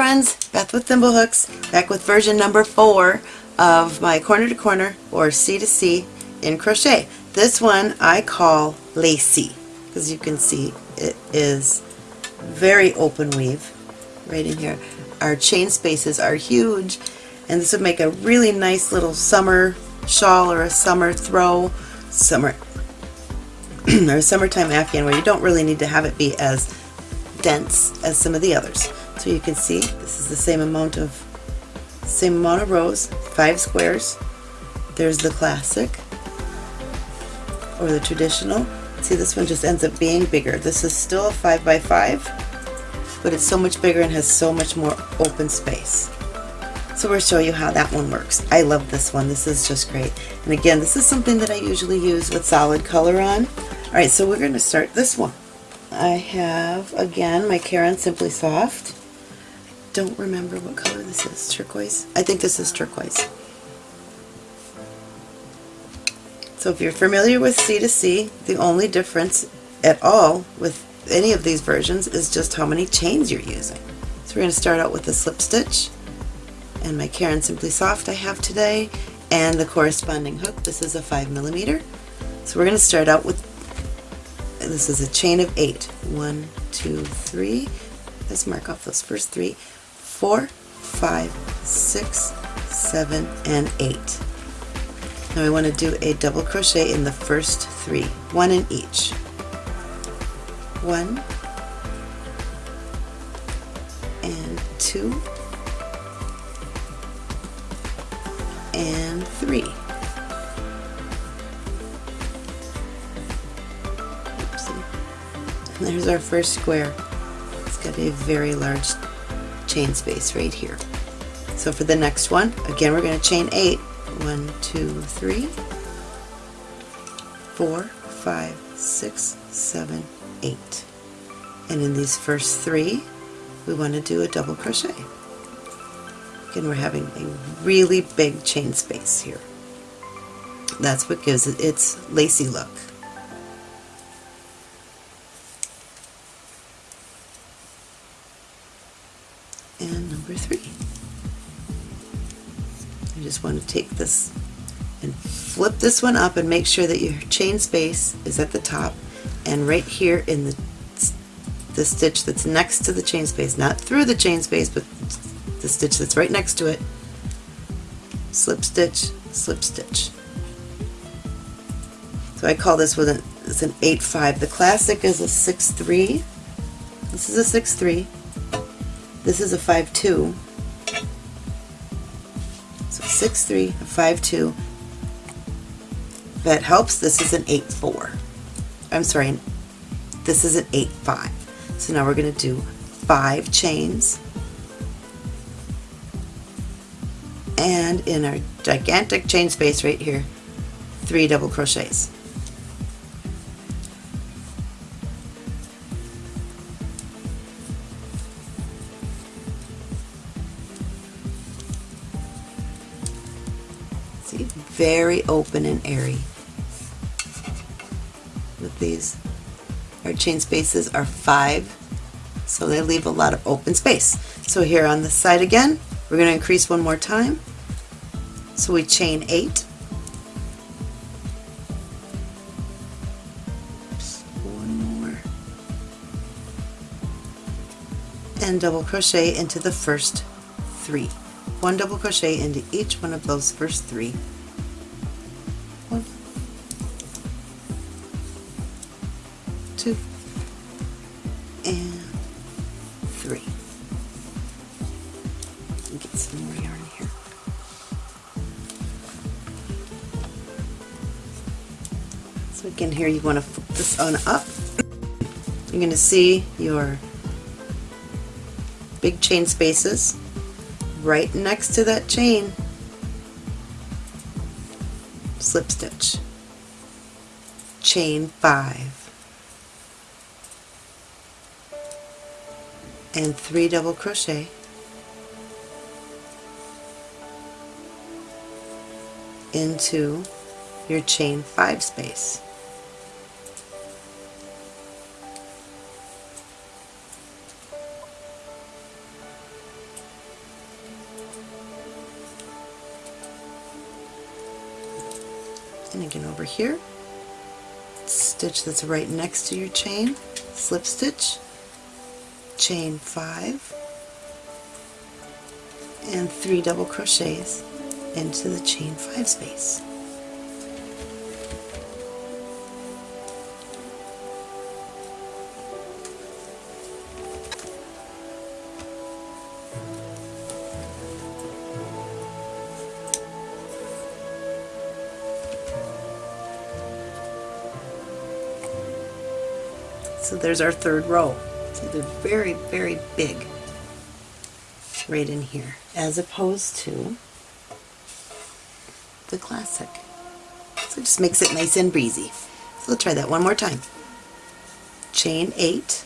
friends, Beth with Thimblehooks, back with version number four of my corner to corner or C to C in crochet. This one I call lacy because you can see it is very open weave right in here. Our chain spaces are huge and this would make a really nice little summer shawl or a summer throw, summer or summertime afghan where you don't really need to have it be as dense as some of the others. So you can see this is the same amount of same amount of rows, five squares. There's the classic or the traditional. See this one just ends up being bigger. This is still a 5 by 5 but it's so much bigger and has so much more open space. So we'll show you how that one works. I love this one. This is just great. And again, this is something that I usually use with solid color on. Alright, so we're going to start this one. I have, again, my Caron Simply Soft. Don't remember what color this is. Turquoise? I think this is turquoise. So if you're familiar with C2C, the only difference at all with any of these versions is just how many chains you're using. So we're going to start out with the slip stitch and my Caron Simply Soft I have today and the corresponding hook. This is a 5 millimeter. So we're going to start out with this is a chain of eight. One, two, three. Let's mark off those first three. Four, five, six, seven, and eight. Now we want to do a double crochet in the first three, one in each. One, and two, and three. And there's our first square. It's got a very large chain space right here. So for the next one, again we're going to chain 8. 1, 2, 3, 4, 5, 6, 7, 8. And in these first three, we want to do a double crochet. Again, we're having a really big chain space here. That's what gives it its lacy look. Want to take this and flip this one up and make sure that your chain space is at the top and right here in the, the stitch that's next to the chain space, not through the chain space, but the stitch that's right next to it, slip stitch, slip stitch. So I call this with an, it's an 8-5. The classic is a 6-3. This is a 6-3 this is a 5-2. So 6-3, a 5-2. That helps, this is an 8-4. I'm sorry, this is an 8-5. So now we're going to do 5 chains. And in our gigantic chain space right here, 3 double crochets. Very open and airy with these. Our chain spaces are five, so they leave a lot of open space. So here on this side again, we're going to increase one more time. So we chain eight. one more. And double crochet into the first three. One double crochet into each one of those first three two, and three. Get some more yarn here. So again here you want to flip this on up. You're going to see your big chain spaces right next to that chain slip stitch chain 5 and 3 double crochet into your chain 5 space. And again over here, stitch that's right next to your chain, slip stitch, chain five and three double crochets into the chain five space So there's our third row. See, they're very, very big right in here, as opposed to the classic. So it just makes it nice and breezy. So let's try that one more time. Chain eight,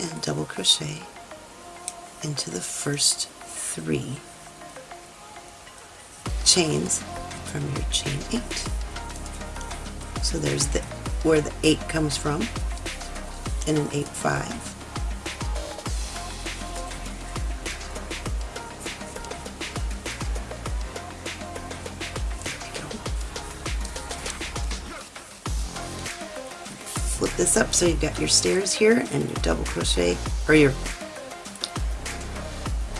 and double crochet into the first three chains from your chain 8. So there's the where the 8 comes from and an 8 5. Flip this up so you've got your stairs here and your double crochet or your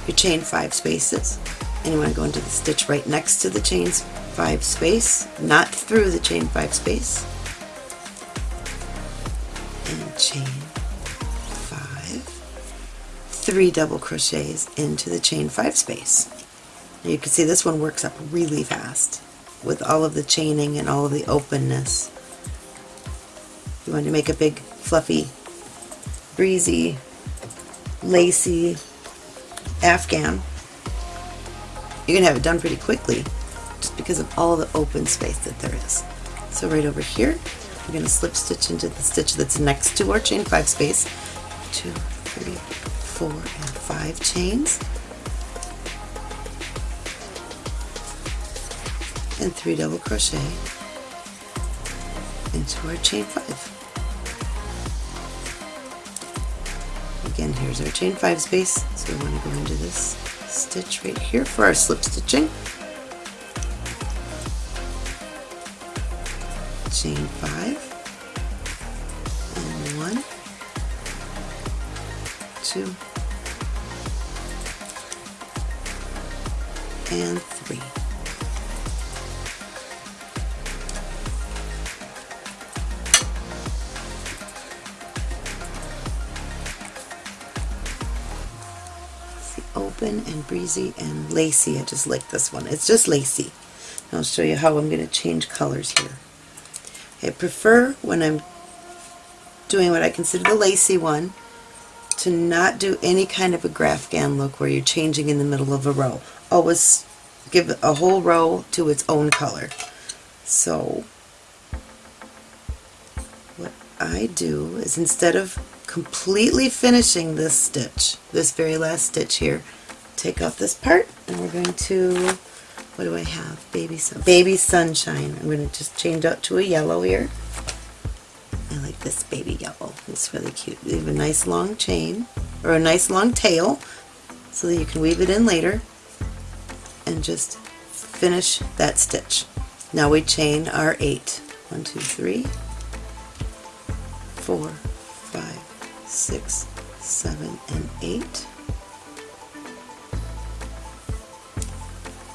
your chain 5 spaces and you want to go into the stitch right next to the chains 5 space, not through the chain 5 space, and chain 5, 3 double crochets into the chain 5 space. You can see this one works up really fast with all of the chaining and all of the openness. You want to make a big fluffy, breezy, lacy afghan you can have it done pretty quickly just because of all the open space that there is. So right over here, we're going to slip stitch into the stitch that's next to our chain 5 space. Two, three, four, and 5 chains. And 3 double crochet into our chain 5. Again, here's our chain 5 space, so we want to go into this stitch right here for our slip stitching. Chain 5 and 1, 2, and 3. open and breezy and lacy. I just like this one. It's just lacy. I'll show you how I'm going to change colors here. I prefer when I'm doing what I consider the lacy one to not do any kind of a Graphghan look where you're changing in the middle of a row. Always give a whole row to its own color. So what I do is instead of completely finishing this stitch, this very last stitch here, take off this part and we're going to, what do I have? Baby, sun, baby Sunshine. I'm going to just change out to a yellow here. I like this baby yellow. It's really cute. Leave a nice long chain, or a nice long tail, so that you can weave it in later and just finish that stitch. Now we chain our eight. One, two, three, four, five, six, seven, and eight.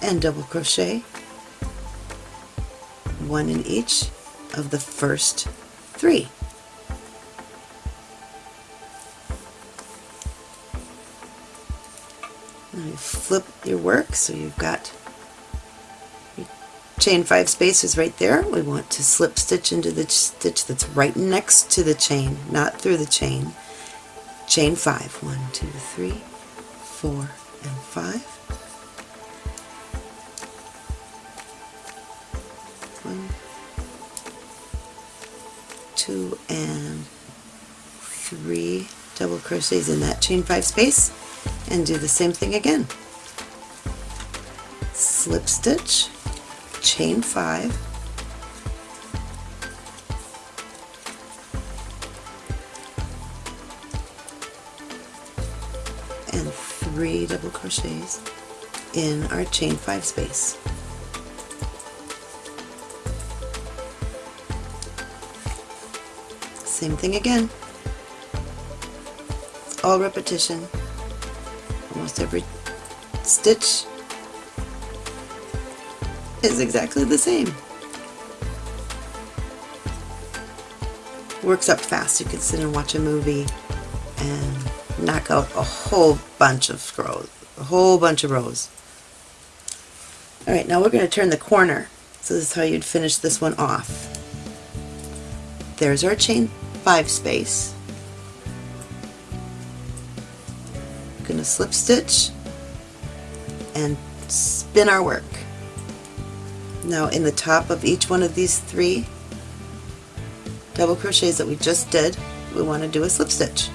And double crochet one in each of the first three. Now you flip your work so you've got your chain five spaces right there. We want to slip stitch into the stitch that's right next to the chain, not through the chain. Chain five. One, two, three, four, and five. And three double crochets in that chain five space and do the same thing again. Slip stitch, chain five, and three double crochets in our chain five space. Same thing again. It's all repetition. Almost every stitch is exactly the same. Works up fast. You can sit and watch a movie and knock out a whole bunch of rows, a whole bunch of rows. Alright, now we're going to turn the corner. So this is how you'd finish this one off. There's our chain 5 space. going to slip stitch and spin our work. Now in the top of each one of these three double crochets that we just did, we want to do a slip stitch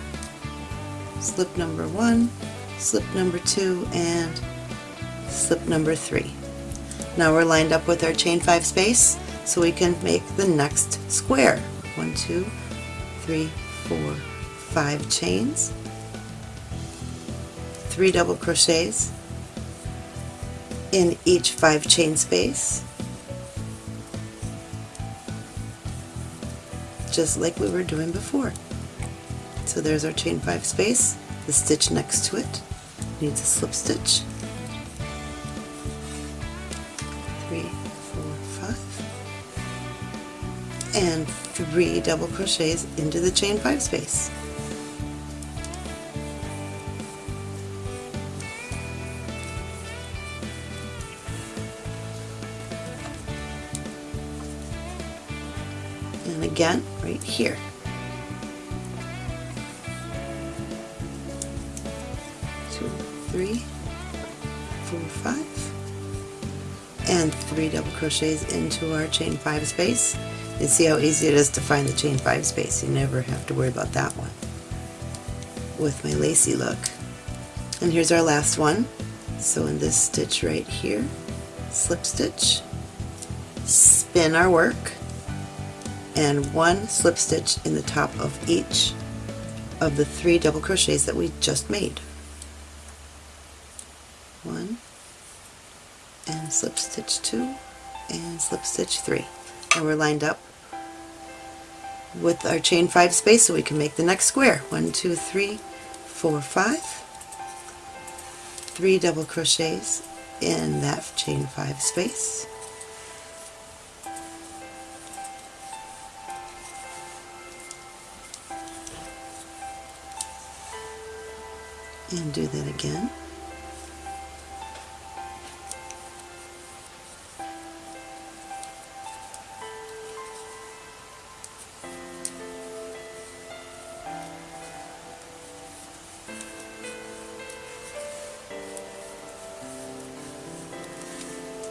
slip number one, slip number two, and slip number three. Now we're lined up with our chain five space so we can make the next square. One, two, three, four, five chains, three double crochets in each five chain space, just like we were doing before. So there's our chain 5 space. The stitch next to it needs a slip stitch. Three, four, five. And three double crochets into the chain 5 space. And again, right here. three, four, five, and three double crochets into our chain five space. You see how easy it is to find the chain five space. You never have to worry about that one with my lacy look. And here's our last one. So in this stitch right here, slip stitch, spin our work, and one slip stitch in the top of each of the three double crochets that we just made. one and slip stitch two and slip stitch three and we're lined up with our chain five space so we can make the next square. One two three four five. Three double crochets in that chain five space. And do that again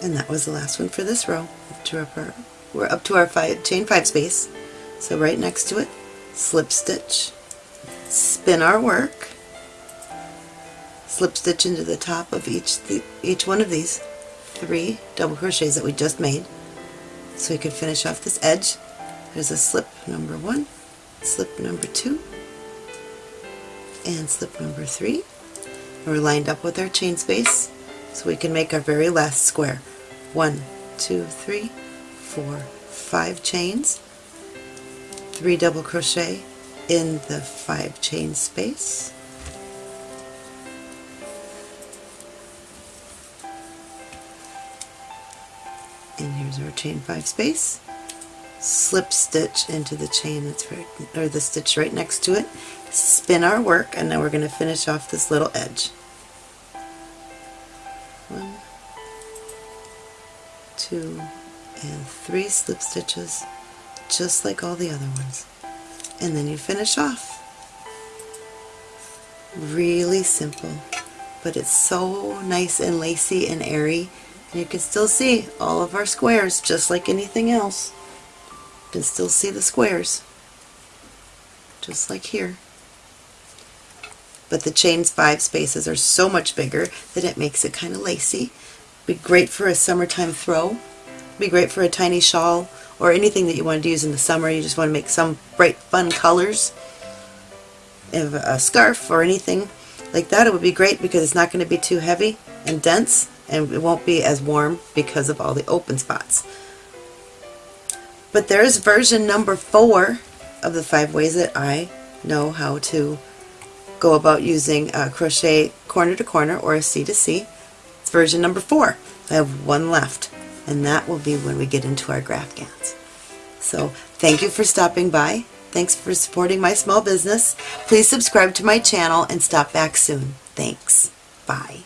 and that was the last one for this row. We're up to our five, chain 5 space. So right next to it slip stitch spin our work slip stitch into the top of each each one of these three double crochets that we just made. So we can finish off this edge. There's a slip number one slip number two and slip number three. We're lined up with our chain space so we can make our very last square one, two, three, four, five chains, three double crochet in the five chain space, and here's our chain five space, slip stitch into the chain that's right, or the stitch right next to it, spin our work, and now we're going to finish off this little edge. Two and three slip stitches just like all the other ones. And then you finish off. Really simple but it's so nice and lacy and airy and you can still see all of our squares just like anything else. You can still see the squares just like here. But the chains five spaces are so much bigger that it makes it kind of lacy be great for a summertime throw. Be great for a tiny shawl or anything that you want to use in the summer. You just want to make some bright fun colors. If a scarf or anything. like that, it would be great because it's not going to be too heavy and dense and it won't be as warm because of all the open spots. But there's version number four of the five ways that I know how to go about using a crochet corner to corner or a C to C. Version number four. I have one left and that will be when we get into our graphghans. So thank you for stopping by. Thanks for supporting my small business. Please subscribe to my channel and stop back soon. Thanks. Bye.